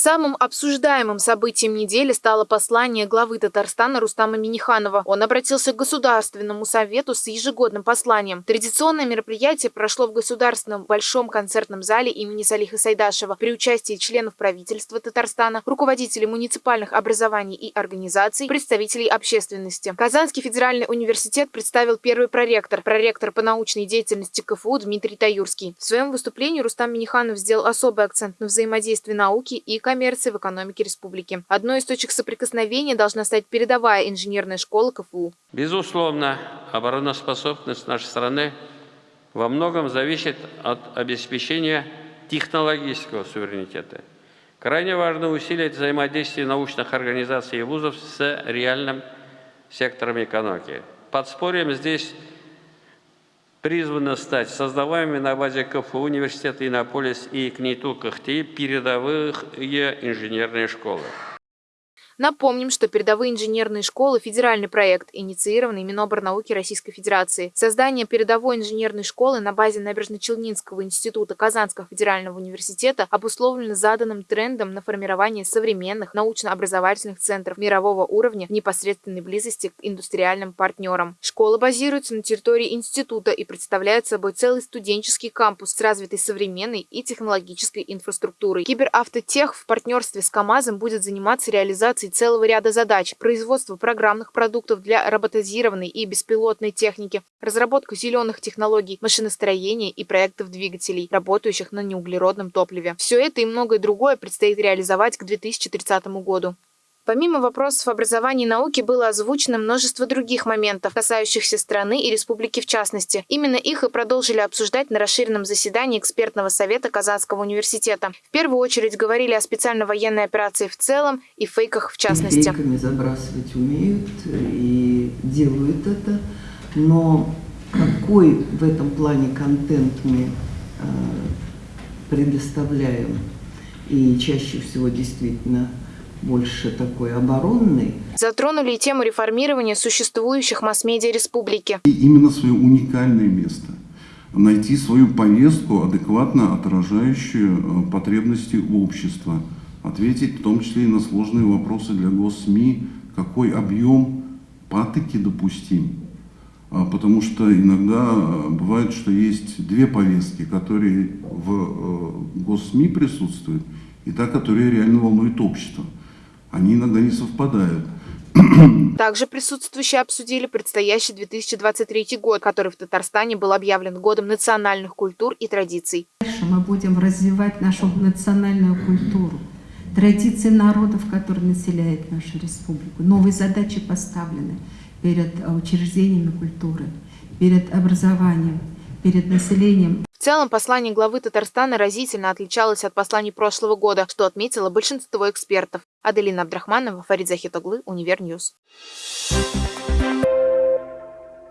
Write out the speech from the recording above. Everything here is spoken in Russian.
Самым обсуждаемым событием недели стало послание главы Татарстана Рустама Миниханова. Он обратился к Государственному совету с ежегодным посланием. Традиционное мероприятие прошло в Государственном Большом концертном зале имени Салиха Сайдашева при участии членов правительства Татарстана, руководителей муниципальных образований и организаций, представителей общественности. Казанский федеральный университет представил первый проректор, проректор по научной деятельности КФУ Дмитрий Таюрский. В своем выступлении Рустам Миниханов сделал особый акцент на взаимодействие науки и коммерции в экономике республики. Одной из точек соприкосновения должна стать передовая инженерная школа КФУ. Безусловно, обороноспособность нашей страны во многом зависит от обеспечения технологического суверенитета. Крайне важно усилить взаимодействие научных организаций и вузов с реальным сектором экономики. Подспорьем здесь призвано стать создаваемыми на базе КФУ университета Иннополис и КНИТУ КХТИ передовые инженерные школы. Напомним, что передовые инженерные школы – федеральный проект, инициированный Миноборнауки Российской Федерации. Создание передовой инженерной школы на базе Набережно-Челнинского института Казанского федерального университета обусловлено заданным трендом на формирование современных научно-образовательных центров мирового уровня в непосредственной близости к индустриальным партнерам. Школа базируется на территории института и представляет собой целый студенческий кампус с развитой современной и технологической инфраструктурой. Киберавтотех в партнерстве с КАМАЗом будет заниматься реализацией реализации целого ряда задач – производство программных продуктов для роботизированной и беспилотной техники, разработка зеленых технологий, машиностроения и проектов двигателей, работающих на неуглеродном топливе. Все это и многое другое предстоит реализовать к 2030 году. Помимо вопросов образования и науки было озвучено множество других моментов, касающихся страны и республики в частности. Именно их и продолжили обсуждать на расширенном заседании экспертного совета Казанского университета. В первую очередь говорили о специальной военной операции в целом и фейках в частности. Фейками забрасывать умеют и делают это, но какой в этом плане контент мы э, предоставляем и чаще всего действительно больше такой оборонный. Затронули и тему реформирования существующих масс-медиа республики. И именно свое уникальное место. Найти свою повестку, адекватно отражающую э, потребности общества. Ответить в том числе и на сложные вопросы для госсми, какой объем патоки допустим. А, потому что иногда э, бывает, что есть две повестки, которые в э, госсми присутствуют, и та, которая реально волнует общество они иногда не совпадают. Также присутствующие обсудили предстоящий 2023 год, который в Татарстане был объявлен годом национальных культур и традиций. Дальше мы будем развивать нашу национальную культуру, традиции народов, которые населяют нашу республику. Новые задачи поставлены перед учреждениями культуры, перед образованием, перед населением. В целом, послание главы Татарстана разительно отличалось от посланий прошлого года, что отметило большинство экспертов. Аделина Абдрахманова, Фарид Захитоглы, Универ News.